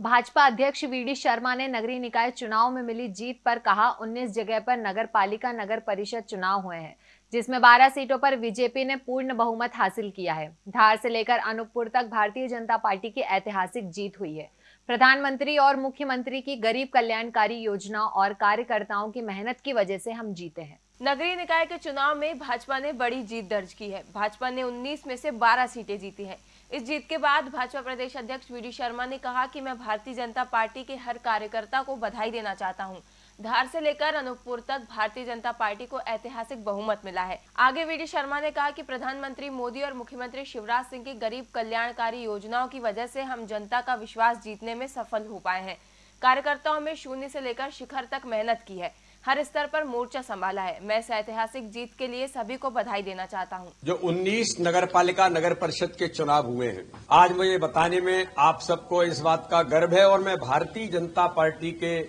भाजपा अध्यक्ष वीडी शर्मा ने नगरीय निकाय चुनाव में मिली जीत पर कहा 19 जगह पर नगर पालिका नगर परिषद चुनाव हुए हैं, जिसमें 12 सीटों पर बीजेपी ने पूर्ण बहुमत हासिल किया है। धार से लेकर अनूपपुर तक भारतीय जनता पार्टी की ऐतिहासिक जीत हुई है। प्रधानमंत्री और मुख्यमंत्री की गरीब कल्याणकारी योजना और कार्यकर्ताओं की मेहनत की वजह से हम जीते हैं। नगरीय निकाय के चुनाव में भाजपा ने बड़ी जीत दर्ज की है। भाजपा ने 19 में से 12 सीटें जीती हैं। इस जीत के बाद भाजपा प्रदेश अध्यक्ष वीडी शर्मा ने कहा कि मैं भारतीय जनता पार्टी के हर कार्यकर्ता को बधाई देना चाहता हूँ। धार से लेकर अनूपपुर तक भारतीय जनता पार्टी को ऐतिहासिक बहुमत मिला है। आगे वी शर्मा ने कहा कि प्रधानमंत्री मोदी और मुख्यमंत्री शिवराज सिंह की गरीब कल्याणकारी योजनाओं की वजह से हम जनता का विश्वास जीतने में सफल हो पाए हैं। कार्यकर्ताओं में शून्य से लेकर शिखर तक मेहनत की है। हर स्तर पर मोर्चा संभाला है मैं इस ऐतिहासिक जीत के लिए सभी को बधाई देना चाहता हूँ। जो 19 नगर पालिका नगर परिषद के चुनाव हुए हैं, आज मुझे बताने में आप सबको इस बात का गर्व है और मैं भारतीय जनता पार्टी के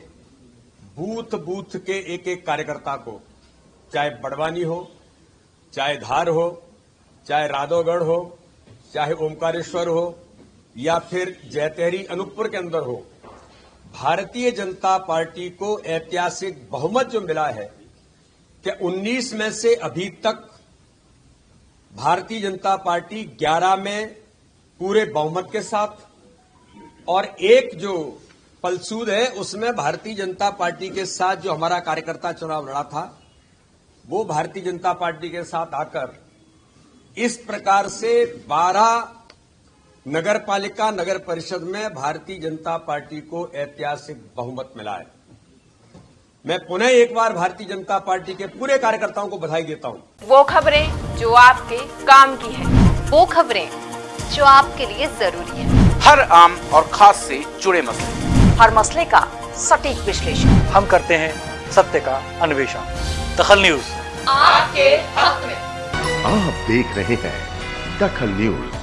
बूथ बूथ के एक एक कार्यकर्ता को, चाहे बड़वानी हो, चाहे धार हो, चाहे राधोगढ़ हो, चाहे ओमकारेश्वर हो, या फिर जैतहरी अनूपपुर के अंदर हो भारतीय जनता पार्टी को ऐतिहासिक बहुमत जो मिला है कि 19 में से अभी तक भारतीय जनता पार्टी 11 में पूरे बहुमत के साथ और एक जो पलसूद है, उसमें भारतीय जनता पार्टी के साथ जो हमारा कार्यकर्ता चुनाव लड़ा था, वो भारतीय जनता पार्टी के साथ आकर इस प्रकार से 12 नगर पालिका नगर परिषद में भारतीय जनता पार्टी को ऐतिहासिक बहुमत मिला है। मैं पुनः एक बार भारतीय जनता पार्टी के पूरे कार्यकर्ताओं को बधाई देता हूँ। वो खबरें जो आपके काम की है वो खबरें जो आपके लिए ज़रूरी है। हर आम और खास से जुड़े मसले। हर मसले का सटीक विश्लेषण। हम करते हैं सत्य का अन्वेषण। दखल न्यूज़। आपके हक में। आप देख रहे हैं दखल न्यूज़।